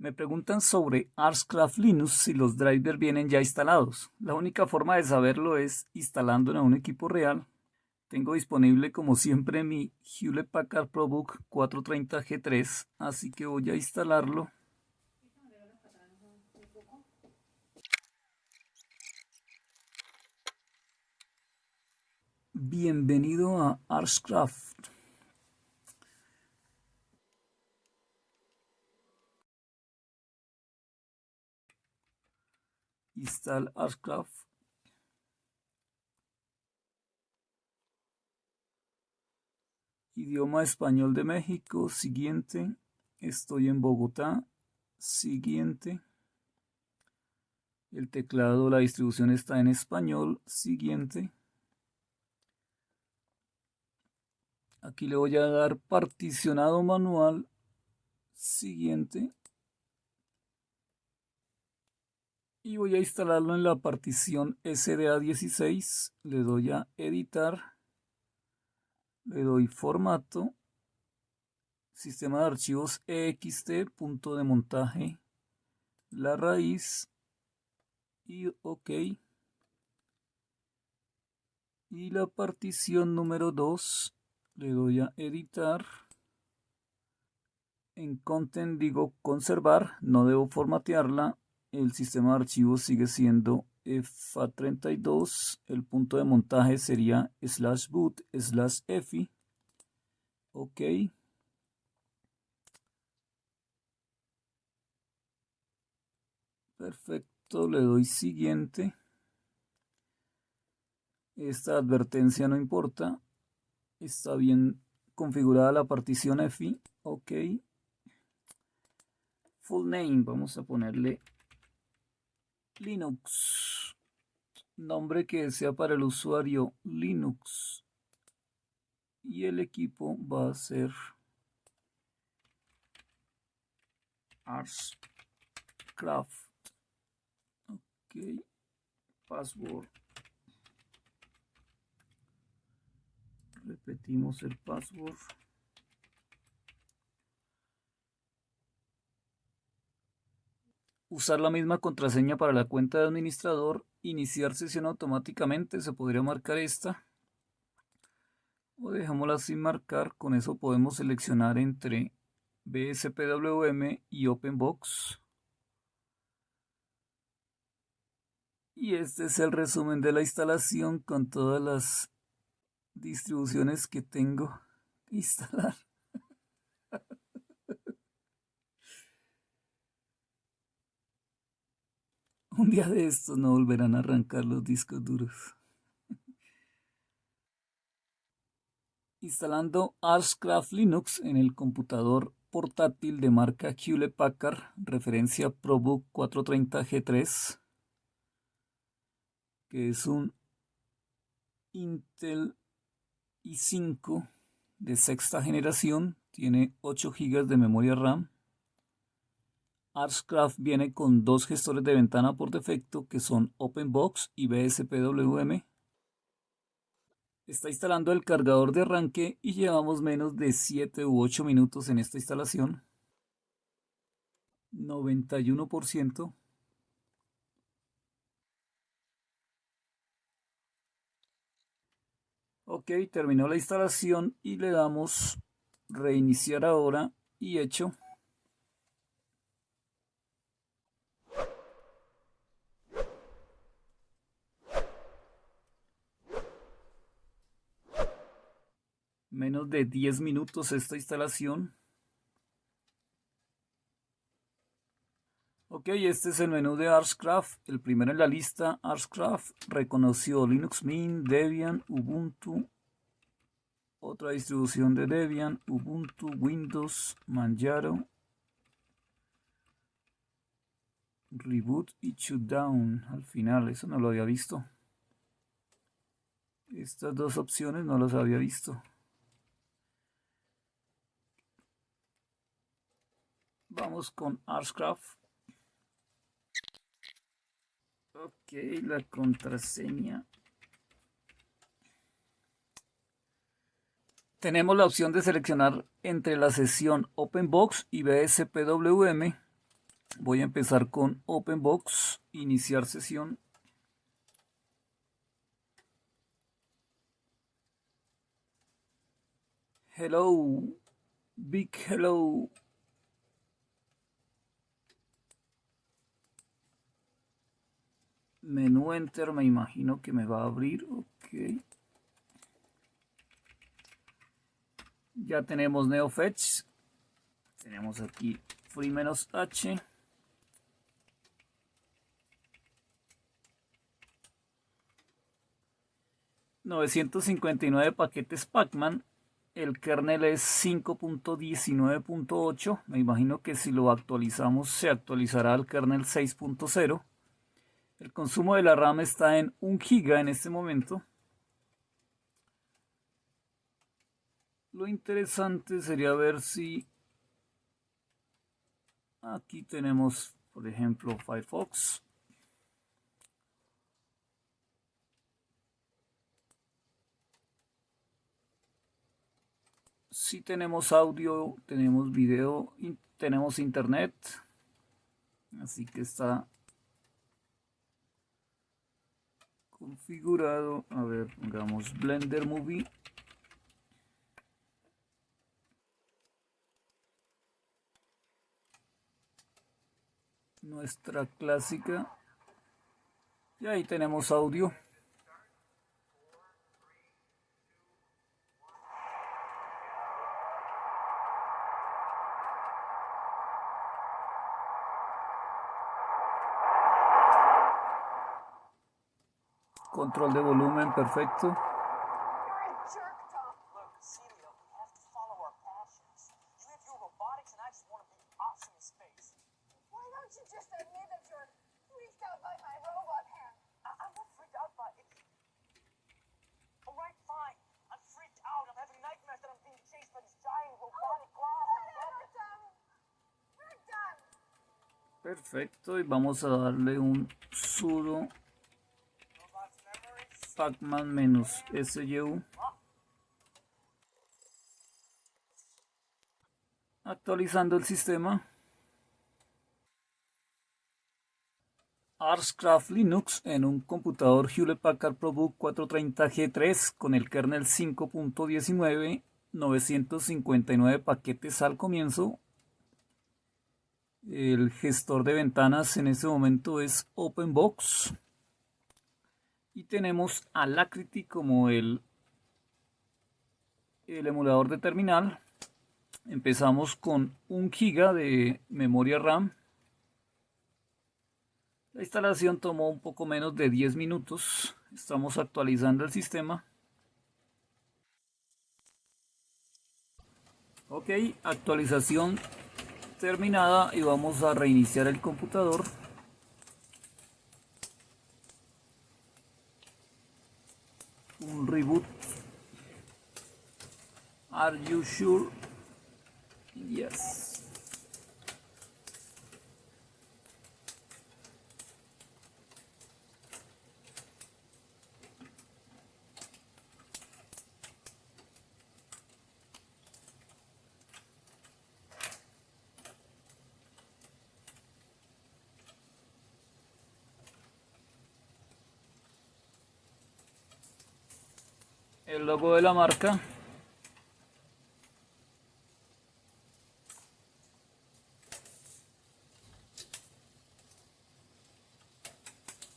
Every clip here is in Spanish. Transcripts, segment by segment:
Me preguntan sobre Archcraft Linux si los drivers vienen ya instalados. La única forma de saberlo es instalando en un equipo real. Tengo disponible como siempre mi Hewlett Packard ProBook 430G3, así que voy a instalarlo. Bienvenido a Archcraft. Install Archcraft. Idioma español de México. Siguiente. Estoy en Bogotá. Siguiente. El teclado, la distribución está en español. Siguiente. Aquí le voy a dar particionado manual. Siguiente. Y voy a instalarlo en la partición SDA16 le doy a editar. Le doy formato. Sistema de archivos ext. Punto de montaje. La raíz. Y ok. Y la partición número 2 le doy a editar. En content digo conservar. No debo formatearla el sistema de archivos sigue siendo FA32, el punto de montaje sería slash boot slash EFI, ok. Perfecto, le doy siguiente. Esta advertencia no importa. Está bien configurada la partición EFI. Ok. Full name, vamos a ponerle Linux. Nombre que sea para el usuario Linux. Y el equipo va a ser Arscraft. Ok. Password. Repetimos el password. Usar la misma contraseña para la cuenta de administrador, iniciar sesión automáticamente, se podría marcar esta. O dejámosla sin marcar, con eso podemos seleccionar entre BSPWM y OpenBox. Y este es el resumen de la instalación con todas las distribuciones que tengo que instalar. Un día de estos no volverán a arrancar los discos duros. Instalando Archcraft Linux en el computador portátil de marca Hewlett Packard, referencia ProBook 430G3, que es un Intel i5 de sexta generación, tiene 8 GB de memoria RAM, Archcraft viene con dos gestores de ventana por defecto que son OpenBox y BSPWM. Está instalando el cargador de arranque y llevamos menos de 7 u 8 minutos en esta instalación. 91%. Ok, terminó la instalación y le damos reiniciar ahora y hecho. Menos de 10 minutos esta instalación. Ok, este es el menú de Archcraft. El primero en la lista, Archcraft, reconoció Linux Mint, Debian, Ubuntu, otra distribución de Debian, Ubuntu, Windows, Manjaro, Reboot y Shutdown. Al final, eso no lo había visto. Estas dos opciones no las había visto. Vamos con Archcraft. Ok, la contraseña. Tenemos la opción de seleccionar entre la sesión OpenBox y BSPWM. Voy a empezar con OpenBox, iniciar sesión. Hello, big hello. Menú Enter me imagino que me va a abrir. Ok. Ya tenemos NeoFetch. Tenemos aquí free-h. 959 paquetes Pacman. El kernel es 5.19.8. Me imagino que si lo actualizamos se actualizará al kernel 6.0. El consumo de la RAM está en 1 GB en este momento. Lo interesante sería ver si aquí tenemos, por ejemplo, Firefox. Si tenemos audio, tenemos video, tenemos internet. Así que está configurado. A ver, pongamos Blender Movie. Nuestra clásica. Y ahí tenemos audio. Control de volumen perfecto. Perfecto, y vamos a darle un sudo pacman SU. Actualizando el sistema. Arscraft Linux en un computador Hewlett Packard ProBook 430G3 con el kernel 5.19, 959 paquetes al comienzo. El gestor de ventanas en este momento es OpenBox. Y tenemos Alacrity como el, el emulador de terminal. Empezamos con un giga de memoria RAM. La instalación tomó un poco menos de 10 minutos. Estamos actualizando el sistema. Ok, actualización terminada y vamos a reiniciar el computador. un reboot are you sure yes. El logo de la marca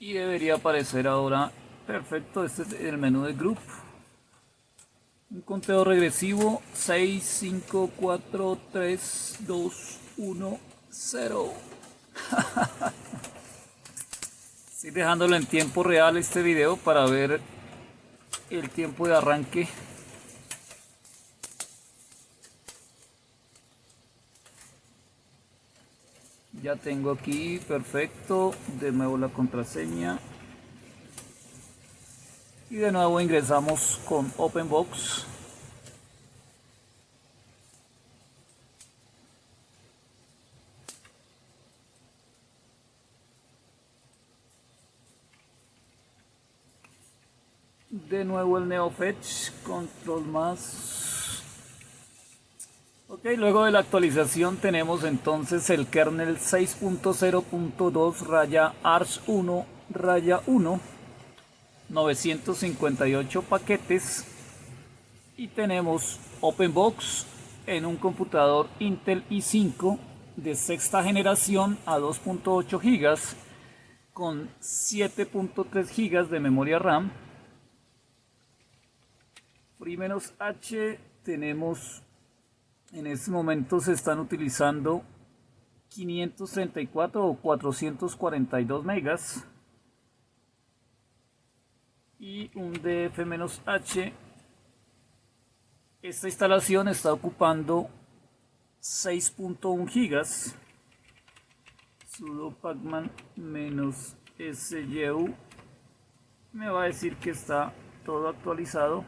y debería aparecer ahora. Perfecto este es el menú de group. Un conteo regresivo. 6 5 4 3 2 1 0 estoy dejándolo en tiempo real este video para ver el tiempo de arranque ya tengo aquí perfecto. De nuevo la contraseña. Y de nuevo ingresamos con openbox. De nuevo el NeoFetch, control más. Ok, luego de la actualización tenemos entonces el kernel 6.0.2 raya ARS 1 raya 1, 958 paquetes y tenemos OpenBox en un computador Intel i5 de sexta generación a 2.8 GB con 7.3 GB de memoria RAM. Free-H tenemos en este momento se están utilizando 534 o 442 megas y un DF-H esta instalación está ocupando 6.1 gigas. Sudo pacman menos syu me va a decir que está todo actualizado